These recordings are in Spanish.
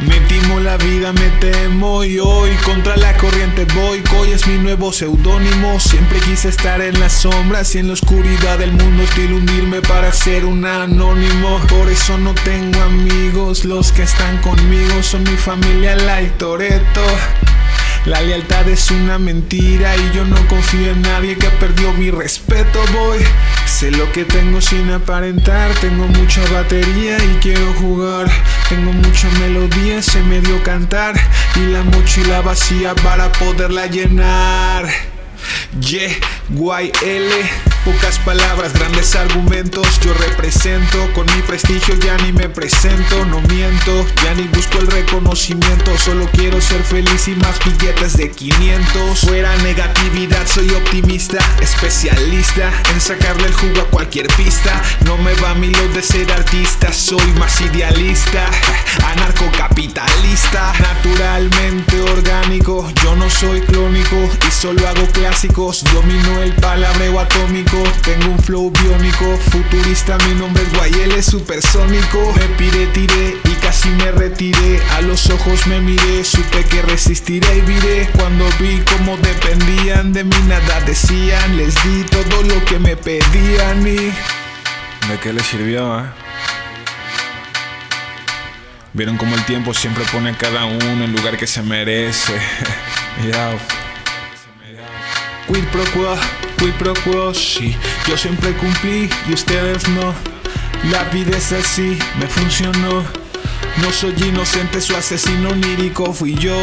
Me timo la vida, me temo y hoy contra la corriente voy. Coy es mi nuevo seudónimo. Siempre quise estar en las sombras y en la oscuridad del mundo hostil hundirme para ser un anónimo. Por eso no tengo amigos, los que están conmigo son mi familia, like Toreto. La lealtad es una mentira y yo no confío en nadie que perdió mi respeto, voy. Sé lo que tengo sin aparentar, tengo mucha batería y quiero jugar. Tengo mucha melodía, se me dio cantar y la mochila vacía para poderla llenar. Yeah, YL, pocas palabras, grandes argumentos. Yo represento con mi prestigio, ya ni me presento, no miento, ya ni busco el reconocimiento. Solo quiero ser feliz y más billetes de 500. Fuera negatividad, soy optimista, especialista en sacarle el jugo a cualquier pista. No me va a mí lo de ser artista, soy más idealista, solo hago clásicos. Domino el palabreo atómico, tengo un flow biónico. Futurista, mi nombre es YL supersónico. Me pide, tiré y casi me retiré. A los ojos me miré, supe que resistiré y viré. Cuando vi cómo dependían de mí, nada decían. Les di todo lo que me pedían y. ¿De qué les sirvió, eh? Vieron como el tiempo siempre pone a cada uno el lugar que se merece. Ya. Quid pro quo, quid pro quo, sí. Yo siempre cumplí y ustedes no. La vida es así, me funcionó. No soy inocente, su asesino lírico fui yo.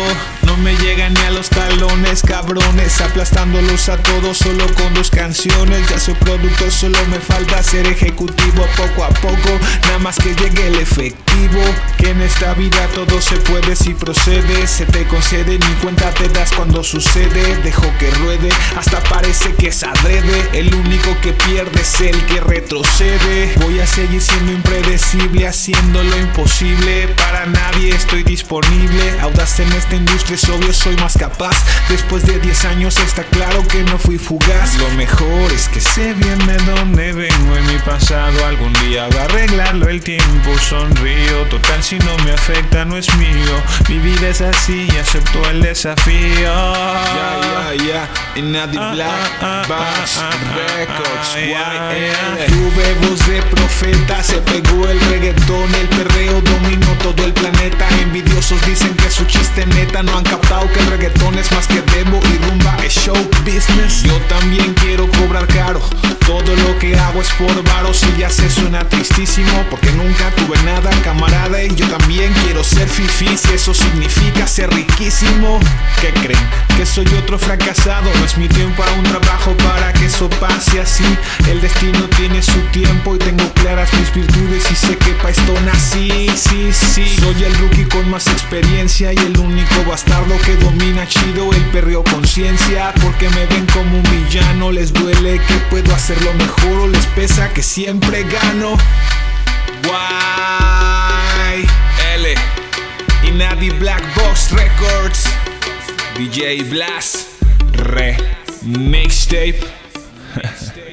No me llegan ni a los talones, cabrones, aplastándolos a todos solo con dos canciones. Ya soy productor, solo me falta ser ejecutivo poco a poco. Nada más que llegue el efectivo. En esta vida todo se puede si procede. Se te concede, ni cuenta te das cuando sucede. Dejo que ruede, hasta parece que es adrede. El único que pierde es el que retrocede. Voy a seguir siendo impredecible, haciendo lo imposible. Para nadie estoy disponible. Audaz en esta industria es obvio, soy más capaz. Después de 10 años está claro que no fui fugaz. Lo mejor es que sé bien de dónde vengo en mi pasado. Algún día va a arreglarlo el tiempo. Sonrío, total si no me afecta no es mío. Mi vida es así y acepto el desafío. Ya, ya, ya. En Black Bass Records. YL. Tuve voz de profeta, se pegó el reggaetón, el perreo dominó todo el planeta. Envidiosos dicen que su chiste neta no han captado que el reggaetón es más que demo y rumba es show business. Yo también quiero cobrar caro. Todo lo que hago es por varos y ya se suena tristísimo porque nunca tuve nada, camarada. Y yo también quiero ser fifi si eso significa ser riquísimo. ¿Qué creen? Que soy otro fracasado. No es mi tiempo a un trabajo para que eso pase así. El destino tiene su tiempo y tengo claras mis virtudes y sé que pa' esto nací. Sí, sí. Soy el rookie con más experiencia y el único bastardo que domina chido el perreo conciencia. Porque me ven como un villano, les duele que puedo hacerlo mejor pesa que siempre gano. Why? L. Y Nadie Black Box Records. DJ Blast. Re. Mixtape.